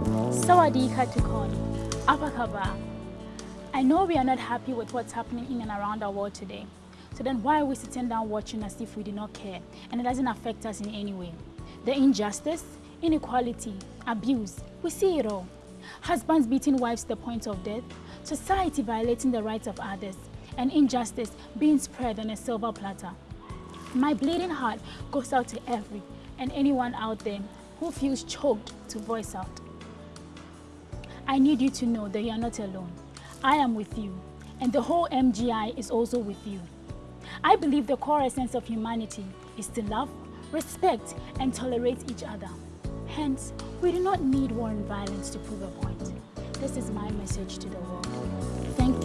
Sawadika Tukon, Apakaba. I know we are not happy with what's happening in and around our world today. So then why are we sitting down watching as if we do not care and it doesn't affect us in any way? The injustice, inequality, abuse, we see it all. Husbands beating wives to the point of death, society violating the rights of others, and injustice being spread on a silver platter. My bleeding heart goes out to every and anyone out there who feels choked to voice out. I need you to know that you are not alone. I am with you, and the whole MGI is also with you. I believe the core essence of humanity is to love, respect, and tolerate each other. Hence, we do not need war and violence to prove a point. This is my message to the world. Thank.